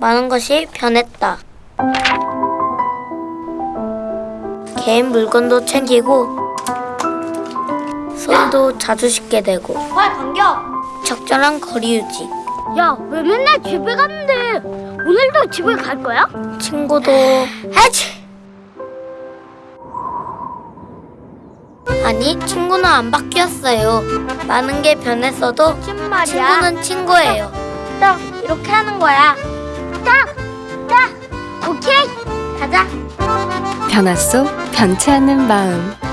많은 것이 변했다. 개인 물건도 챙기고 손도 자주 씻게 되고 와 간격. 적절한 거리 유지. 야 왜 맨날 집에 갔는데 오늘도 집에 갈 거야? 친구도 해치. 아니 친구는 안 바뀌었어요. 많은 게 변했어도. 친구는 친구예요. 딱 이렇게 하는 거야. 변화 속 변치 않는 마음